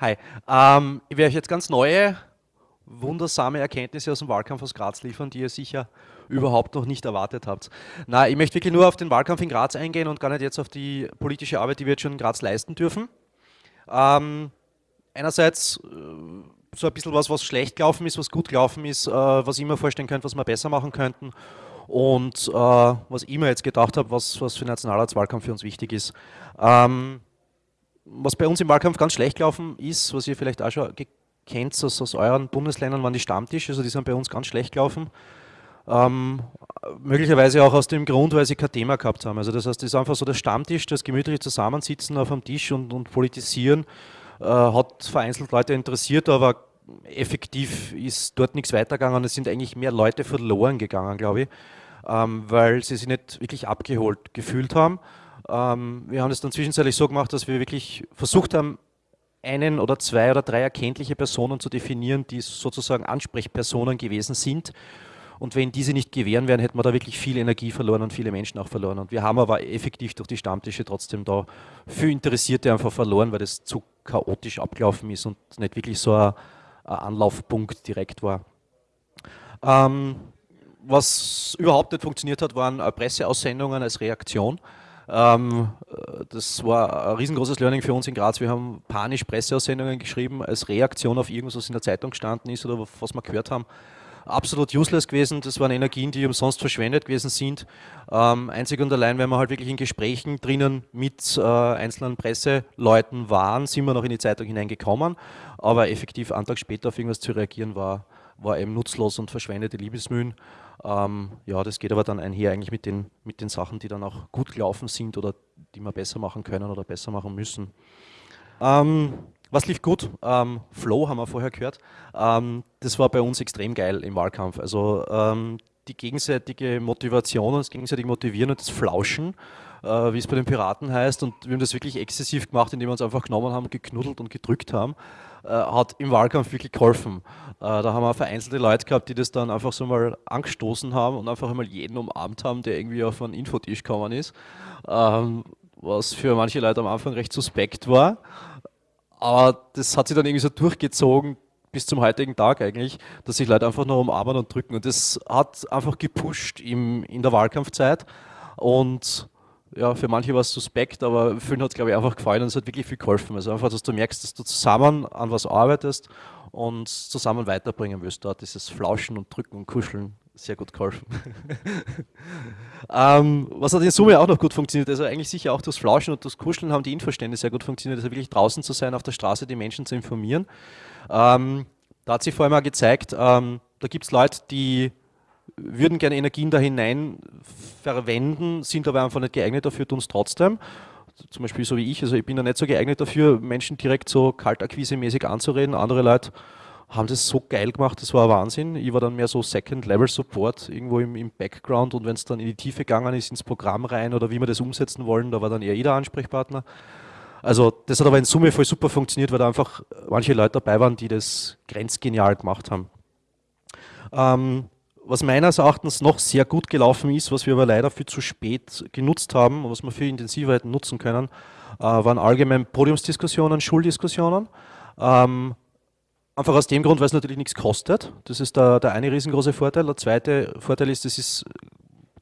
Hi. Ähm, ich werde euch jetzt ganz neue, wundersame Erkenntnisse aus dem Wahlkampf aus Graz liefern, die ihr sicher überhaupt noch nicht erwartet habt. Na, ich möchte wirklich nur auf den Wahlkampf in Graz eingehen und gar nicht jetzt auf die politische Arbeit, die wir jetzt schon in Graz leisten dürfen. Ähm, einerseits äh, so ein bisschen was, was schlecht gelaufen ist, was gut gelaufen ist, äh, was ich mir vorstellen könnte, was wir besser machen könnten und äh, was ich mir jetzt gedacht habe, was, was für den Nationalratswahlkampf für uns wichtig ist. Ähm, was bei uns im Wahlkampf ganz schlecht gelaufen ist, was ihr vielleicht auch schon kennt aus, aus euren Bundesländern, waren die Stammtische, also die sind bei uns ganz schlecht gelaufen. Ähm, möglicherweise auch aus dem Grund, weil sie kein Thema gehabt haben. Also das heißt, es ist einfach so der Stammtisch, das gemütliche Zusammensitzen auf einem Tisch und, und politisieren, äh, hat vereinzelt Leute interessiert, aber effektiv ist dort nichts weitergegangen. Es sind eigentlich mehr Leute verloren gegangen, glaube ich, ähm, weil sie sich nicht wirklich abgeholt gefühlt haben. Ähm, wir haben es dann zwischenzeitlich so gemacht, dass wir wirklich versucht haben, einen oder zwei oder drei erkenntliche Personen zu definieren, die sozusagen Ansprechpersonen gewesen sind. Und wenn diese nicht gewähren wären, hätten wir da wirklich viel Energie verloren und viele Menschen auch verloren. Und wir haben aber effektiv durch die Stammtische trotzdem da für Interessierte einfach verloren, weil das zu chaotisch abgelaufen ist und nicht wirklich so ein, ein Anlaufpunkt direkt war. Ähm, was überhaupt nicht funktioniert hat, waren Presseaussendungen als Reaktion. Ähm, das war ein riesengroßes Learning für uns in Graz. Wir haben panisch Presseaussendungen geschrieben als Reaktion auf irgendwas, was in der Zeitung gestanden ist oder was wir gehört haben. Absolut useless gewesen. Das waren Energien, die umsonst verschwendet gewesen sind. Ähm, einzig und allein, wenn wir halt wirklich in Gesprächen drinnen mit äh, einzelnen Presseleuten waren, sind wir noch in die Zeitung hineingekommen. Aber effektiv einen Tag später auf irgendwas zu reagieren, war, war eben nutzlos und verschwendete Liebesmühen. Ähm, ja, das geht aber dann einher eigentlich mit den, mit den Sachen, die dann auch gut gelaufen sind oder die wir besser machen können oder besser machen müssen. Ähm, was lief gut? Ähm, Flow haben wir vorher gehört. Ähm, das war bei uns extrem geil im Wahlkampf. Also ähm, die gegenseitige Motivation das gegenseitige Motivieren und das Flauschen, äh, wie es bei den Piraten heißt. Und wir haben das wirklich exzessiv gemacht, indem wir uns einfach genommen haben, geknuddelt und gedrückt haben. Äh, hat im Wahlkampf wirklich geholfen. Äh, da haben wir vereinzelte Leute gehabt, die das dann einfach so mal angestoßen haben und einfach einmal jeden umarmt haben, der irgendwie auf einen Infotisch gekommen ist. Ähm, was für manche Leute am Anfang recht suspekt war. Aber das hat sich dann irgendwie so durchgezogen bis zum heutigen Tag eigentlich, dass sich Leute einfach nur umarmen und drücken. Und das hat einfach gepusht im, in der Wahlkampfzeit. Und ja, für manche war es suspekt, aber vielen hat es, glaube ich, einfach gefallen und es hat wirklich viel geholfen. Also einfach, dass du merkst, dass du zusammen an was arbeitest und zusammen weiterbringen willst. Da hat dieses Flauschen und Drücken und Kuscheln sehr gut geholfen. ähm, was hat in Summe auch noch gut funktioniert, also eigentlich sicher auch das Flauschen und das Kuscheln haben die Infostände sehr gut funktioniert, also wirklich draußen zu sein, auf der Straße die Menschen zu informieren. Ähm, da hat sich vor allem auch gezeigt, ähm, da gibt es Leute, die würden gerne Energien da hinein verwenden, sind aber einfach nicht geeignet dafür, tun es trotzdem. Zum Beispiel so wie ich, also ich bin da nicht so geeignet dafür, Menschen direkt so kaltakquise-mäßig anzureden. Andere Leute haben das so geil gemacht, das war Wahnsinn. Ich war dann mehr so Second-Level-Support irgendwo im, im Background und wenn es dann in die Tiefe gegangen ist, ins Programm rein oder wie wir das umsetzen wollen, da war dann eher jeder Ansprechpartner. Also das hat aber in Summe voll super funktioniert, weil da einfach manche Leute dabei waren, die das grenzgenial gemacht haben. Ähm, was meines Erachtens noch sehr gut gelaufen ist, was wir aber leider viel zu spät genutzt haben und was wir viel intensiver hätten nutzen können, äh, waren allgemein Podiumsdiskussionen, Schuldiskussionen. Ähm, einfach aus dem Grund, weil es natürlich nichts kostet. Das ist der, der eine riesengroße Vorteil. Der zweite Vorteil ist, das ist,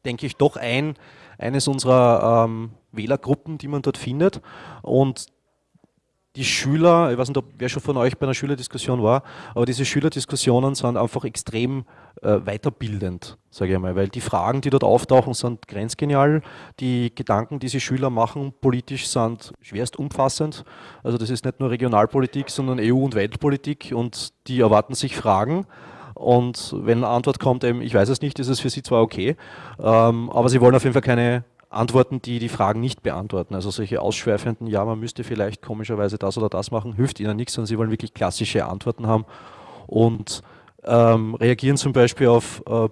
denke ich, doch ein, eines unserer ähm, Wählergruppen, die man dort findet. Und die Schüler, ich weiß nicht, ob wer schon von euch bei einer Schülerdiskussion war, aber diese Schülerdiskussionen sind einfach extrem äh, weiterbildend, sage ich mal, weil die Fragen, die dort auftauchen, sind grenzgenial. Die Gedanken, die sie Schüler machen, politisch sind schwerst umfassend. Also das ist nicht nur Regionalpolitik, sondern EU- und Weltpolitik und die erwarten sich Fragen. Und wenn eine Antwort kommt, eben, ich weiß es nicht, ist es für sie zwar okay, ähm, aber sie wollen auf jeden Fall keine Antworten, die die Fragen nicht beantworten. Also solche ausschweifenden, ja, man müsste vielleicht komischerweise das oder das machen, hilft ihnen nichts, sondern sie wollen wirklich klassische Antworten haben und ähm, reagieren zum Beispiel auf äh,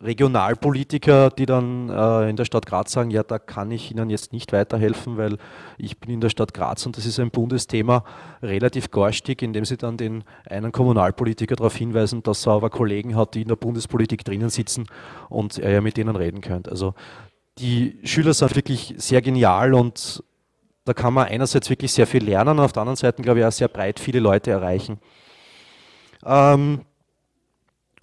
Regionalpolitiker, die dann äh, in der Stadt Graz sagen, ja, da kann ich Ihnen jetzt nicht weiterhelfen, weil ich bin in der Stadt Graz und das ist ein Bundesthema, relativ garstig, indem sie dann den einen Kommunalpolitiker darauf hinweisen, dass er aber Kollegen hat, die in der Bundespolitik drinnen sitzen und er ja mit denen reden könnte. Also die Schüler sind wirklich sehr genial und da kann man einerseits wirklich sehr viel lernen und auf der anderen Seite, glaube ich, auch sehr breit viele Leute erreichen. Ähm,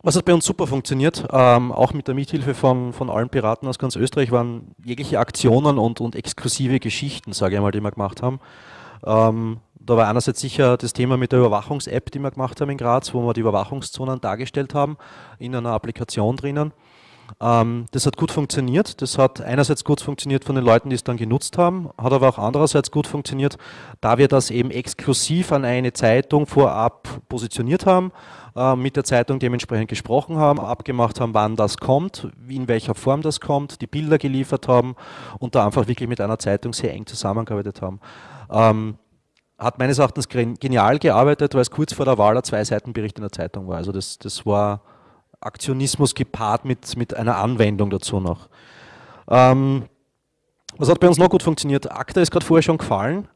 was hat bei uns super funktioniert, ähm, auch mit der Mithilfe von, von allen Piraten aus ganz Österreich, waren jegliche Aktionen und, und exklusive Geschichten, sage ich mal, die wir gemacht haben. Ähm, da war einerseits sicher das Thema mit der Überwachungs-App, die wir gemacht haben in Graz, wo wir die Überwachungszonen dargestellt haben, in einer Applikation drinnen. Ähm, das hat gut funktioniert. Das hat einerseits gut funktioniert von den Leuten, die es dann genutzt haben, hat aber auch andererseits gut funktioniert, da wir das eben exklusiv an eine Zeitung vorab positioniert haben, äh, mit der Zeitung dementsprechend gesprochen haben, abgemacht haben, wann das kommt, in welcher Form das kommt, die Bilder geliefert haben und da einfach wirklich mit einer Zeitung sehr eng zusammengearbeitet haben. Ähm, hat meines Erachtens genial gearbeitet, weil es kurz vor der Wahl ein Zwei-Seiten-Bericht in der Zeitung war. Also das, das war Aktionismus gepaart mit, mit einer Anwendung dazu noch. Ähm, was hat bei uns noch gut funktioniert? ACTA ist gerade vorher schon gefallen.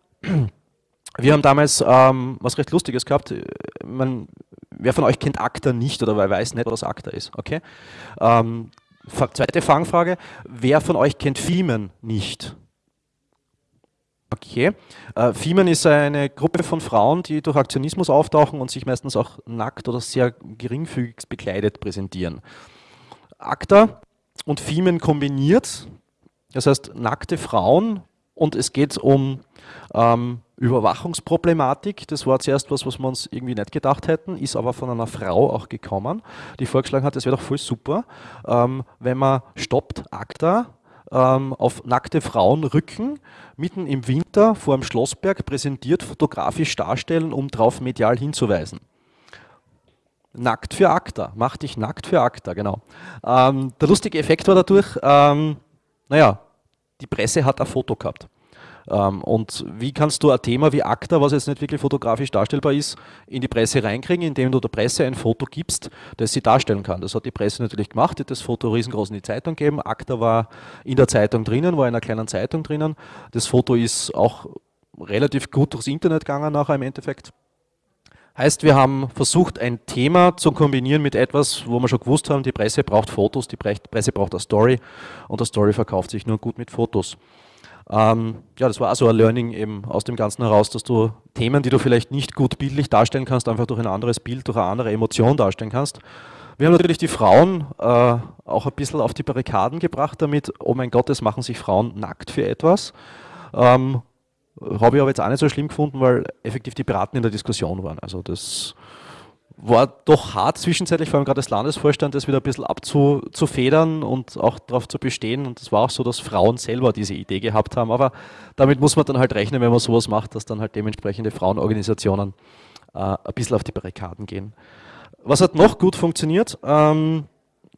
Wir haben damals ähm, was recht Lustiges gehabt. Man, wer von euch kennt ACTA nicht oder weiß nicht, was ACTA ist? Okay. Ähm, zweite Fangfrage. Wer von euch kennt Fiemen nicht? Okay. Äh, Fiemen ist eine Gruppe von Frauen, die durch Aktionismus auftauchen und sich meistens auch nackt oder sehr geringfügig bekleidet präsentieren. ACTA und Fiemen kombiniert, das heißt nackte Frauen und es geht um ähm, Überwachungsproblematik. Das war zuerst was, was wir uns irgendwie nicht gedacht hätten, ist aber von einer Frau auch gekommen, die vorgeschlagen hat, es wäre doch voll super, ähm, wenn man stoppt ACTA ähm, auf nackte Frauenrücken mitten im Winter vor dem Schlossberg präsentiert, fotografisch darstellen, um darauf medial hinzuweisen. Nackt für ACTA, mach dich nackt für ACTA, genau. Ähm, der lustige Effekt war dadurch, ähm, naja, die Presse hat ein Foto gehabt. Ähm, und wie kannst du ein Thema wie ACTA, was jetzt nicht wirklich fotografisch darstellbar ist, in die Presse reinkriegen, indem du der Presse ein Foto gibst, das sie darstellen kann. Das hat die Presse natürlich gemacht, hat das Foto riesengroß in die Zeitung gegeben. ACTA war in der Zeitung drinnen, war in einer kleinen Zeitung drinnen. Das Foto ist auch relativ gut durchs Internet gegangen nachher im Endeffekt. Heißt, wir haben versucht, ein Thema zu kombinieren mit etwas, wo wir schon gewusst haben, die Presse braucht Fotos, die Presse braucht eine Story und eine Story verkauft sich nur gut mit Fotos. Ähm, ja, das war also ein Learning eben aus dem Ganzen heraus, dass du Themen, die du vielleicht nicht gut bildlich darstellen kannst, einfach durch ein anderes Bild, durch eine andere Emotion darstellen kannst. Wir haben natürlich die Frauen äh, auch ein bisschen auf die Barrikaden gebracht damit, oh mein Gott, es machen sich Frauen nackt für etwas. Ähm, Habe ich aber jetzt auch nicht so schlimm gefunden, weil effektiv die Piraten in der Diskussion waren. Also das war doch hart zwischenzeitlich, vor allem gerade als Landesvorstand, das wieder ein bisschen abzufedern und auch darauf zu bestehen. Und es war auch so, dass Frauen selber diese Idee gehabt haben. Aber damit muss man dann halt rechnen, wenn man sowas macht, dass dann halt dementsprechende Frauenorganisationen äh, ein bisschen auf die Barrikaden gehen. Was hat noch gut funktioniert? Ähm,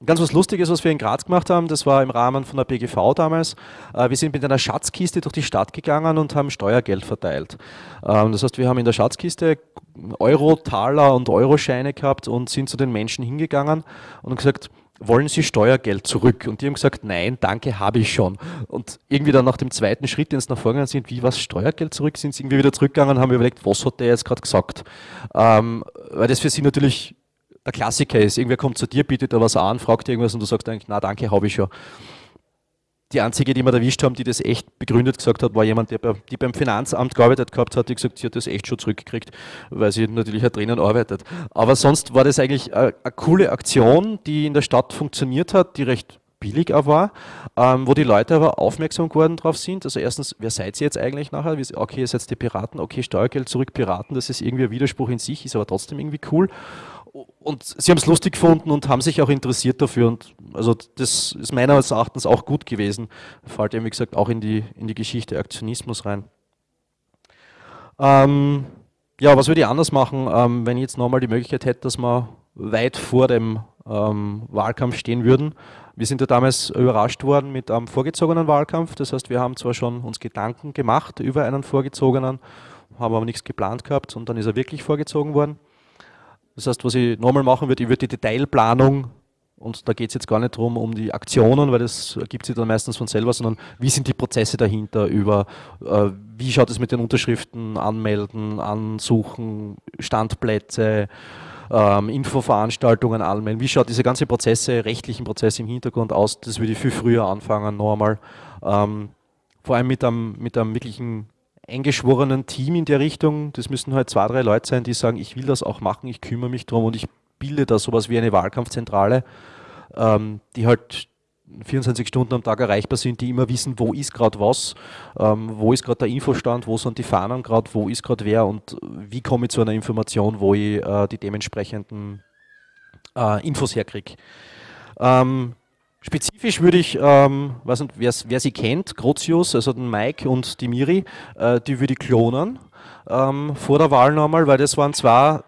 Ganz was Lustiges, was wir in Graz gemacht haben, das war im Rahmen von der BGV damals. Äh, wir sind mit einer Schatzkiste durch die Stadt gegangen und haben Steuergeld verteilt. Ähm, das heißt, wir haben in der Schatzkiste Euro, Taler und Euroscheine gehabt und sind zu den Menschen hingegangen und gesagt, wollen Sie Steuergeld zurück? Und die haben gesagt, nein, danke, habe ich schon. Und irgendwie dann nach dem zweiten Schritt, den es nach vorgegangen sind, wie was Steuergeld zurück, sind sie irgendwie wieder zurückgegangen und haben überlegt, was hat der jetzt gerade gesagt? Ähm, weil das für sie natürlich der Klassiker ist, irgendwer kommt zu dir, bietet dir was an, fragt irgendwas und du sagst eigentlich, na danke, habe ich schon. Die einzige, die wir erwischt haben, die das echt begründet gesagt hat, war jemand, der bei, die beim Finanzamt gearbeitet gehabt hat, die gesagt, sie hat das echt schon zurückgekriegt, weil sie natürlich halt drinnen arbeitet. Aber sonst war das eigentlich eine, eine coole Aktion, die in der Stadt funktioniert hat, die recht billig auch war, ähm, wo die Leute aber aufmerksam geworden drauf sind. Also erstens, wer seid ihr jetzt eigentlich nachher? Okay, ihr seid die Piraten, okay, Steuergeld zurück, Piraten, das ist irgendwie ein Widerspruch in sich, ist aber trotzdem irgendwie cool und sie haben es lustig gefunden und haben sich auch interessiert dafür. Und also das ist meines Erachtens auch gut gewesen. Fällt eben, wie gesagt, auch in die, in die Geschichte Aktionismus rein. Ähm, ja, was würde ich anders machen, ähm, wenn ich jetzt nochmal die Möglichkeit hätte, dass wir weit vor dem ähm, Wahlkampf stehen würden? Wir sind ja damals überrascht worden mit einem vorgezogenen Wahlkampf. Das heißt, wir haben zwar schon uns Gedanken gemacht über einen vorgezogenen, haben aber nichts geplant gehabt und dann ist er wirklich vorgezogen worden. Das heißt, was ich nochmal machen würde, ich würde die Detailplanung, und da geht es jetzt gar nicht darum, um die Aktionen, weil das ergibt sich dann meistens von selber, sondern wie sind die Prozesse dahinter über, äh, wie schaut es mit den Unterschriften, Anmelden, Ansuchen, Standplätze, ähm, Infoveranstaltungen anmelden, wie schaut diese ganze Prozesse, rechtlichen Prozesse im Hintergrund aus, das würde ich viel früher anfangen, noch einmal. Ähm, vor allem mit einem, mit einem wirklichen eingeschworenen Team in der Richtung. Das müssen halt zwei, drei Leute sein, die sagen, ich will das auch machen, ich kümmere mich darum und ich bilde da sowas wie eine Wahlkampfzentrale, ähm, die halt 24 Stunden am Tag erreichbar sind, die immer wissen, wo ist gerade was, ähm, wo ist gerade der Infostand, wo sind die Fahnen gerade, wo ist gerade wer und wie komme ich zu einer Information, wo ich äh, die dementsprechenden äh, Infos herkriege. Ähm, spezifisch würde ich, ähm, weiß nicht, wer sie kennt, Grotius, also den Mike und die Miri, äh, die würde ich klonen ähm, vor der Wahl nochmal, weil das waren zwei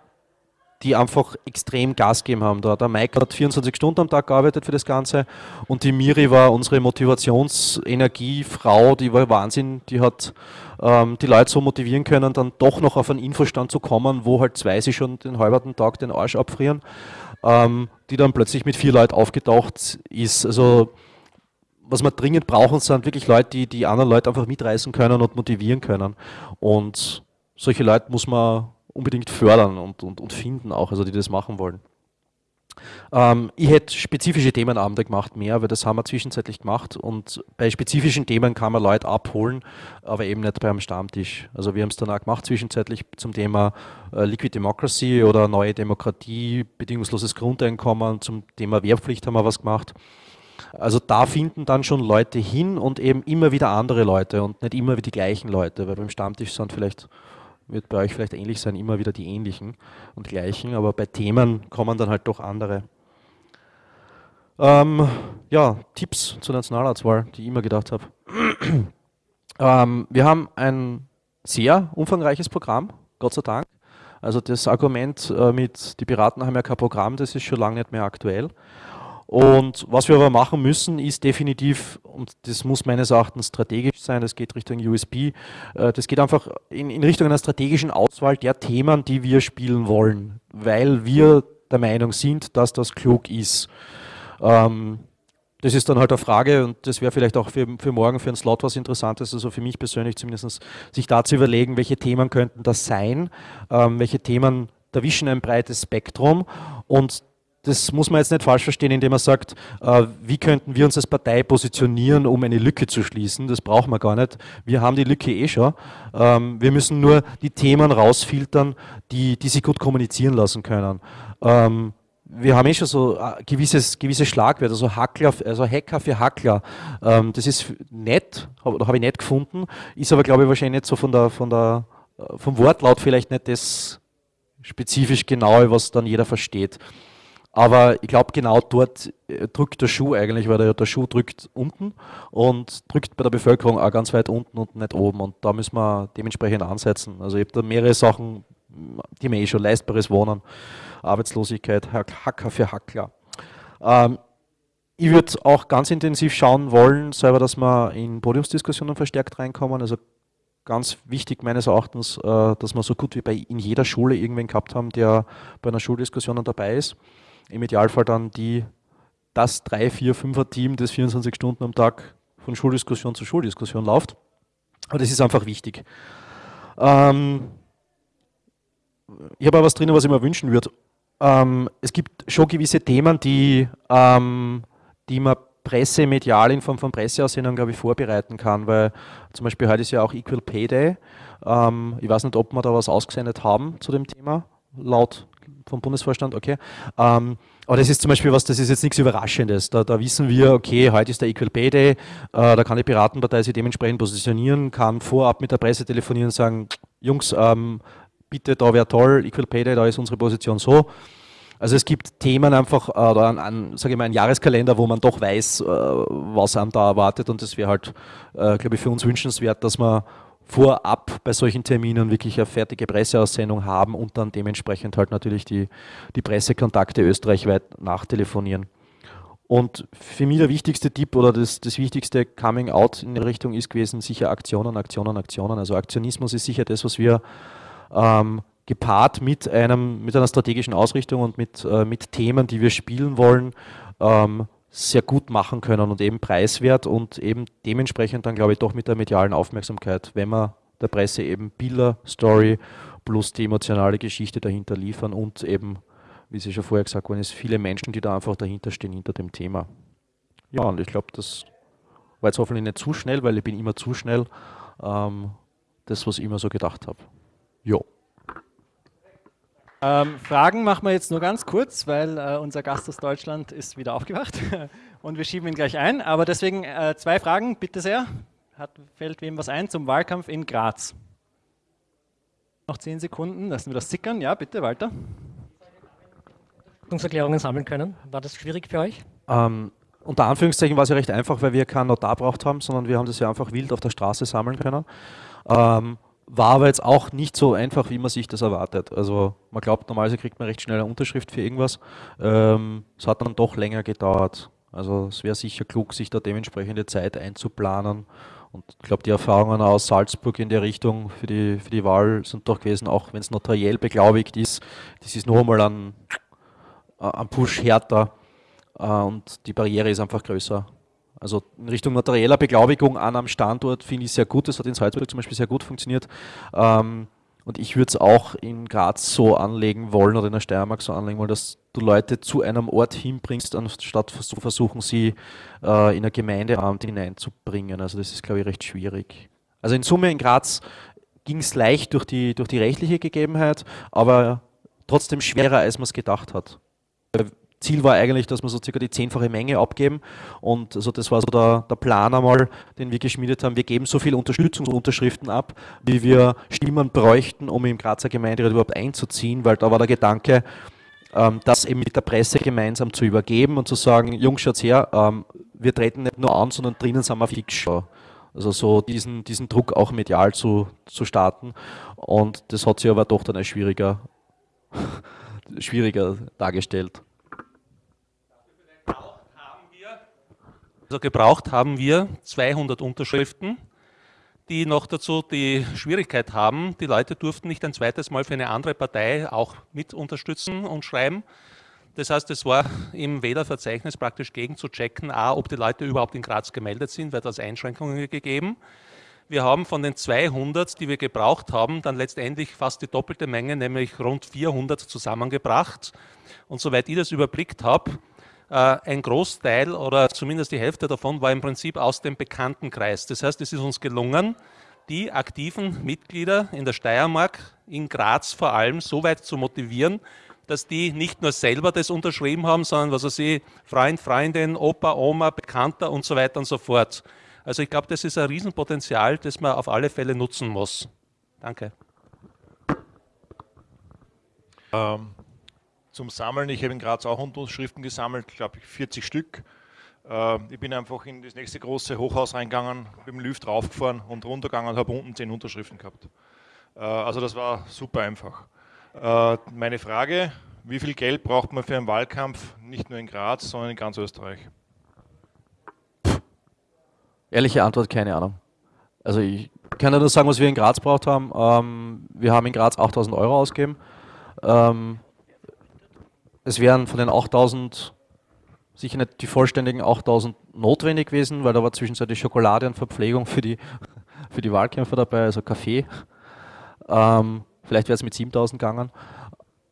die einfach extrem Gas gegeben haben. Der, Mike hat 24 Stunden am Tag gearbeitet für das Ganze und die Miri war unsere Motivationsenergiefrau, die war Wahnsinn, die hat ähm, die Leute so motivieren können, dann doch noch auf einen Infostand zu kommen, wo halt zwei sich schon den halben Tag den Arsch abfrieren, ähm, die dann plötzlich mit vier Leuten aufgetaucht ist. Also was wir dringend brauchen, sind wirklich Leute, die die anderen Leute einfach mitreißen können und motivieren können. Und solche Leute muss man unbedingt fördern und, und, und finden auch, also die das machen wollen. Ähm, ich hätte spezifische Themenabende gemacht, mehr, weil das haben wir zwischenzeitlich gemacht und bei spezifischen Themen kann man Leute abholen, aber eben nicht beim Stammtisch. Also wir haben es dann auch gemacht zwischenzeitlich zum Thema äh, Liquid Democracy oder neue Demokratie, bedingungsloses Grundeinkommen, zum Thema Wehrpflicht haben wir was gemacht. Also da finden dann schon Leute hin und eben immer wieder andere Leute und nicht immer wieder die gleichen Leute, weil beim Stammtisch sind vielleicht wird bei euch vielleicht ähnlich sein, immer wieder die ähnlichen und gleichen, aber bei Themen kommen dann halt doch andere. Ähm, ja, Tipps zur Nationalratswahl, die ich immer gedacht habe. ähm, wir haben ein sehr umfangreiches Programm, Gott sei Dank. Also das Argument äh, mit, die Piraten haben ja kein Programm, das ist schon lange nicht mehr aktuell. Und was wir aber machen müssen, ist definitiv, und das muss meines Erachtens strategisch sein, das geht Richtung USB, äh, das geht einfach in, in Richtung einer strategischen Auswahl der Themen, die wir spielen wollen, weil wir der Meinung sind, dass das klug ist. Ähm, das ist dann halt eine Frage und das wäre vielleicht auch für, für morgen für einen Slot was Interessantes, also für mich persönlich zumindest, sich da zu überlegen, welche Themen könnten das sein, ähm, welche Themen erwischen ein breites Spektrum und das muss man jetzt nicht falsch verstehen, indem man sagt, äh, wie könnten wir uns als Partei positionieren, um eine Lücke zu schließen. Das brauchen wir gar nicht. Wir haben die Lücke eh schon. Ähm, wir müssen nur die Themen rausfiltern, die, die sich gut kommunizieren lassen können. Ähm, wir haben eh schon so äh, gewisses, gewisse Schlagwörter, also Hackler, also Hacker für Hackler. Ähm, das ist nett, habe hab ich nett gefunden, ist aber glaube ich wahrscheinlich nicht so von der, von der, äh, vom Wortlaut vielleicht nicht das spezifisch genaue, was dann jeder versteht. Aber ich glaube, genau dort äh, drückt der Schuh eigentlich, weil der, der, Schuh drückt unten und drückt bei der Bevölkerung auch ganz weit unten und nicht oben. Und da müssen wir dementsprechend ansetzen. Also ich habe da mehrere Sachen, die mir eh schon leistbares Wohnen, Arbeitslosigkeit, Hacker für Hackler. Ähm, ich würde auch ganz intensiv schauen wollen, selber, dass wir in Podiumsdiskussionen verstärkt reinkommen. Also ganz wichtig meines Erachtens, äh, dass wir so gut wie bei in jeder Schule irgendwen gehabt haben, der bei einer Schuldiskussion dabei ist im Idealfall dann die, das 3, 4, 5er Team, das 24 Stunden am Tag von Schuldiskussion zu Schuldiskussion läuft. Aber das ist einfach wichtig. Ähm, ich habe aber was drin, was ich mir wünschen würde. Ähm, es gibt schon gewisse Themen, die, ähm, die man pressemedial in Form von Presseaussendungen, glaube ich, vorbereiten kann, weil zum Beispiel heute ist ja auch Equal Pay Day. Ähm, ich weiß nicht, ob wir da was ausgesendet haben zu dem Thema, laut vom Bundesvorstand, okay. Ähm, aber das ist zum Beispiel was, das ist jetzt nichts Überraschendes. Da, da wissen wir, okay, heute ist der Equal Pay Day, äh, da kann die Piratenpartei sich dementsprechend positionieren, kann vorab mit der Presse telefonieren und sagen, Jungs, ähm, bitte, da wäre toll, Equal Pay Day, da ist unsere Position so. Also es gibt Themen einfach, äh, oder an, an sage ich mal, einen Jahreskalender, wo man doch weiß, äh, was einem da erwartet und das wäre halt, äh, glaube ich, für uns wünschenswert, dass man vorab bei solchen Terminen wirklich eine fertige Presseaussendung haben und dann dementsprechend halt natürlich die, die Pressekontakte österreichweit nachtelefonieren. Und für mich der wichtigste Tipp oder das, das wichtigste Coming Out in der Richtung ist gewesen, sicher Aktionen, Aktionen, Aktionen. Also Aktionismus ist sicher das, was wir ähm, gepaart mit, einem, mit einer strategischen Ausrichtung und mit, äh, mit Themen, die wir spielen wollen, ähm, sehr gut machen können und eben preiswert und eben dementsprechend dann, glaube ich, doch mit der medialen Aufmerksamkeit, wenn wir der Presse eben Bilder, Story plus die emotionale Geschichte dahinter liefern und eben, wie Sie schon vorher gesagt worden ist, viele Menschen, die da einfach dahinter stehen, hinter dem Thema. Ja, und ich glaube, das war jetzt hoffentlich nicht zu schnell, weil ich bin immer zu schnell. Ähm, das, was ich immer so gedacht habe. Jo. Ähm, Fragen machen wir jetzt nur ganz kurz, weil äh, unser Gast aus Deutschland ist wieder aufgewacht und wir schieben ihn gleich ein. Aber deswegen äh, zwei Fragen, bitte sehr. Hat, fällt wem was ein zum Wahlkampf in Graz? Noch zehn Sekunden, lassen wir das sickern. Ja, bitte, Walter. Erklärungen sammeln können. War das schwierig für euch? Ähm, unter Anführungszeichen war es ja recht einfach, weil wir keinen Notar braucht haben, sondern wir haben das ja einfach wild auf der Straße sammeln können. Ähm, war aber jetzt auch nicht so einfach, wie man sich das erwartet. Also man glaubt, normalerweise kriegt man recht schnell eine Unterschrift für irgendwas. Ähm, es hat dann doch länger gedauert. Also es wäre sicher klug, sich da dementsprechende Zeit einzuplanen. Und ich glaube, die Erfahrungen aus Salzburg in der Richtung für die, für die Wahl sind doch gewesen, auch wenn es notariell beglaubigt ist, das ist noch einmal ein, ein Push härter äh, und die Barriere ist einfach größer. Also in Richtung materieller Beglaubigung an einem Standort finde ich sehr gut. Das hat in Salzburg zum Beispiel sehr gut funktioniert. Ähm, und ich würde es auch in Graz so anlegen wollen oder in der Steiermark so anlegen wollen, dass du Leute zu einem Ort hinbringst, anstatt zu versuchen, sie äh, in ein Gemeindeamt hineinzubringen. Also das ist, glaube ich, recht schwierig. Also in Summe in Graz ging es leicht durch die, durch die rechtliche Gegebenheit, aber trotzdem schwerer, als man es gedacht hat. Ziel war eigentlich, dass wir so circa die zehnfache Menge abgeben und also das war so der, der Plan einmal, den wir geschmiedet haben. Wir geben so viele Unterstützungsunterschriften ab, wie wir Stimmen bräuchten, um im Grazer Gemeinderat überhaupt einzuziehen, weil da war der Gedanke, ähm, das eben mit der Presse gemeinsam zu übergeben und zu sagen, Jungs, schaut her, ähm, wir treten nicht nur an, sondern drinnen sind wir fix schon. Also so diesen, diesen Druck auch medial zu, zu starten. Und das hat sich aber doch dann als schwieriger, schwieriger dargestellt. Also gebraucht haben wir 200 Unterschriften, die noch dazu die Schwierigkeit haben, die Leute durften nicht ein zweites Mal für eine andere Partei auch mit unterstützen und schreiben. Das heißt, es war im Wählerverzeichnis praktisch gegen zu checken, a, ob die Leute überhaupt in Graz gemeldet sind, weil das Einschränkungen gegeben. Wir haben von den 200, die wir gebraucht haben, dann letztendlich fast die doppelte Menge, nämlich rund 400 zusammengebracht. Und soweit ich das überblickt habe, ein Großteil oder zumindest die Hälfte davon war im Prinzip aus dem Bekanntenkreis. Das heißt, es ist uns gelungen, die aktiven Mitglieder in der Steiermark, in Graz vor allem, so weit zu motivieren, dass die nicht nur selber das unterschrieben haben, sondern was weiß ich, Freund, Freundin, Opa, Oma, Bekannter und so weiter und so fort. Also ich glaube, das ist ein Riesenpotenzial, das man auf alle Fälle nutzen muss. Danke. Ähm, zum Sammeln. Ich habe in Graz auch Unterschriften gesammelt, glaube ich 40 Stück. Äh, ich bin einfach in das nächste große Hochhaus reingegangen, mit dem Lift raufgefahren und runtergegangen und habe unten 10 Unterschriften gehabt. Äh, also das war super einfach. Äh, meine Frage, wie viel Geld braucht man für einen Wahlkampf, nicht nur in Graz, sondern in ganz Österreich? Ehrliche Antwort, keine Ahnung. Also ich kann nur sagen, was wir in Graz braucht haben. Ähm, wir haben in Graz 8000 Euro ausgegeben. Ähm, es wären von den 8000 sicher nicht die vollständigen 8000 notwendig gewesen, weil da war zwischenzeitlich Schokolade und Verpflegung für die, für die Wahlkämpfer dabei, also Kaffee. Ähm, vielleicht wäre es mit 7000 gegangen.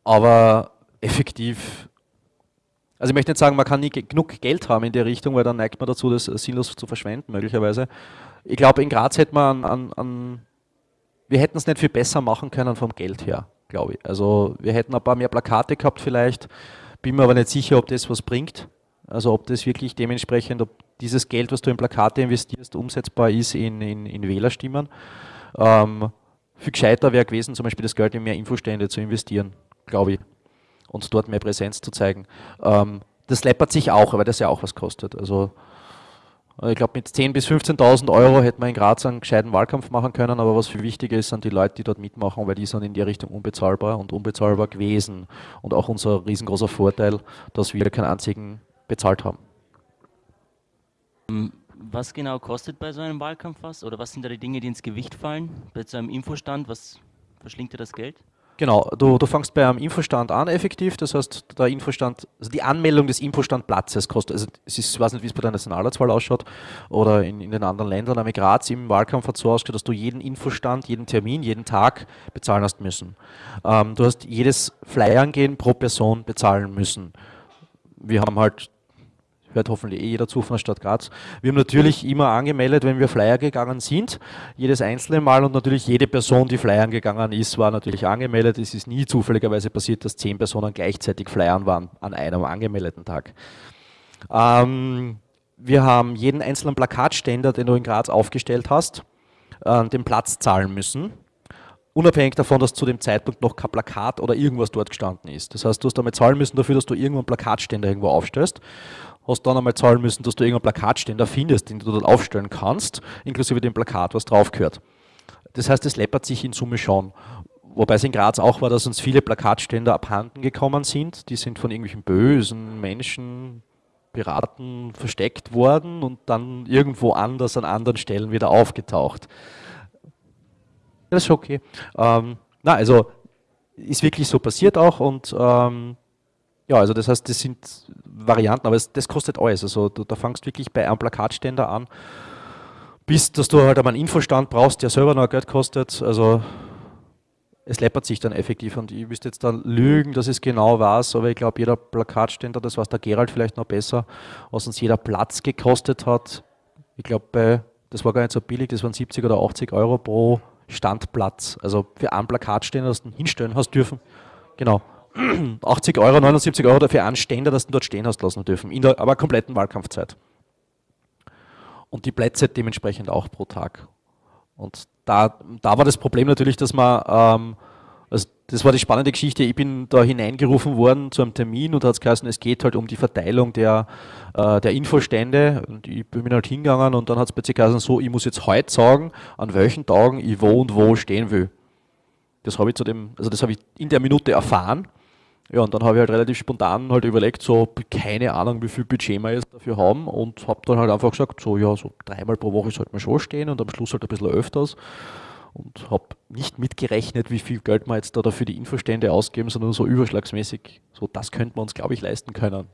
Aber effektiv, also ich möchte nicht sagen, man kann nie genug Geld haben in der Richtung, weil dann neigt man dazu, das sinnlos zu verschwenden, möglicherweise. Ich glaube, in Graz hätte man an, an wir hätten es nicht viel besser machen können vom Geld her glaube ich. Also wir hätten ein paar mehr Plakate gehabt vielleicht, bin mir aber nicht sicher, ob das was bringt. Also ob das wirklich dementsprechend, ob dieses Geld, was du in Plakate investierst, umsetzbar ist in, in, in Wählerstimmen. Ähm, viel gescheiter wäre gewesen, zum Beispiel das Geld in mehr Infostände zu investieren, glaube ich. Und dort mehr Präsenz zu zeigen. Ähm, das läppert sich auch, weil das ja auch was kostet. Also ich glaube, mit 10.000 bis 15.000 Euro hätte man in Graz einen gescheiten Wahlkampf machen können, aber was viel wichtiger ist, sind die Leute, die dort mitmachen, weil die sind in die Richtung unbezahlbar und unbezahlbar gewesen. Und auch unser riesengroßer Vorteil, dass wir keinen einzigen bezahlt haben. Ähm, was genau kostet bei so einem Wahlkampf was? Oder was sind da die Dinge, die ins Gewicht fallen? Bei so einem Infostand, was verschlingt dir das Geld? Genau, du, du fängst bei einem Infostand an effektiv, das heißt, der Infostand, also die Anmeldung des Infostandplatzes kostet, also es ist, ich weiß nicht, wie es bei der Nationalratswahl ausschaut oder in, in den anderen Ländern, aber Graz im Wahlkampf hat so ausgeschaut, dass du jeden Infostand, jeden Termin, jeden Tag bezahlen hast müssen. Ähm, du hast jedes Flyern gehen pro Person bezahlen müssen. Wir haben halt hört hoffentlich eh jeder zu von der Stadt Graz. Wir haben natürlich immer angemeldet, wenn wir Flyer gegangen sind, jedes einzelne Mal und natürlich jede Person, die flyern gegangen ist, war natürlich angemeldet. Es ist nie zufälligerweise passiert, dass zehn Personen gleichzeitig flyern waren an einem angemeldeten Tag. Ähm, wir haben jeden einzelnen Plakatständer, den du in Graz aufgestellt hast, äh, den Platz zahlen müssen unabhängig davon, dass zu dem Zeitpunkt noch kein Plakat oder irgendwas dort gestanden ist. Das heißt, du hast einmal zahlen müssen dafür, dass du irgendwann Plakatständer irgendwo aufstellst, hast dann einmal zahlen müssen, dass du irgendeinen Plakatständer findest, den du dort aufstellen kannst, inklusive dem Plakat, was drauf gehört. Das heißt, es läppert sich in Summe schon. Wobei es in Graz auch war, dass uns viele Plakatständer abhanden gekommen sind. Die sind von irgendwelchen bösen Menschen, Piraten versteckt worden und dann irgendwo anders an anderen Stellen wieder aufgetaucht. Das ist okay. Ähm, na, also ist wirklich so passiert auch und ähm, ja, also das heißt, das sind Varianten, aber es, das kostet alles. Also du, da fangst wirklich bei einem Plakatständer an, bis dass du halt einmal einen Infostand brauchst, der selber noch Geld kostet. Also es läppert sich dann effektiv und ich müsste jetzt dann lügen, dass es genau weiß, aber ich glaube, jeder Plakatständer, das weiß der Gerald vielleicht noch besser, was uns jeder Platz gekostet hat. Ich glaube, das war gar nicht so billig, das waren 70 oder 80 Euro pro Standplatz. Also für ein Plakat stehen, das du hinstellen hast dürfen. Genau. 80 Euro, 79 Euro dafür einen Ständer, das du dort stehen hast lassen dürfen, in der aber kompletten Wahlkampfzeit. Und die Plätze dementsprechend auch pro Tag. Und da, da war das Problem natürlich, dass man ähm, also das war die spannende Geschichte. Ich bin da hineingerufen worden zu einem Termin und hat es geheißen, es geht halt um die Verteilung der, äh, der Infostände. Und ich bin halt hingegangen und dann hat es plötzlich geheißen, so, ich muss jetzt heute sagen, an welchen Tagen ich wo und wo stehen will. Das habe ich zu dem, also das habe ich in der Minute erfahren. Ja, und dann habe ich halt relativ spontan halt überlegt, so keine Ahnung, wie viel Budget wir jetzt dafür haben und habe dann halt einfach gesagt, so ja, so dreimal pro Woche sollte man schon stehen und am Schluss halt ein bisschen öfters und habe nicht mitgerechnet, wie viel Geld wir jetzt da dafür die Infostände ausgeben, sondern so überschlagsmäßig, so das könnte man uns, glaube ich, leisten können.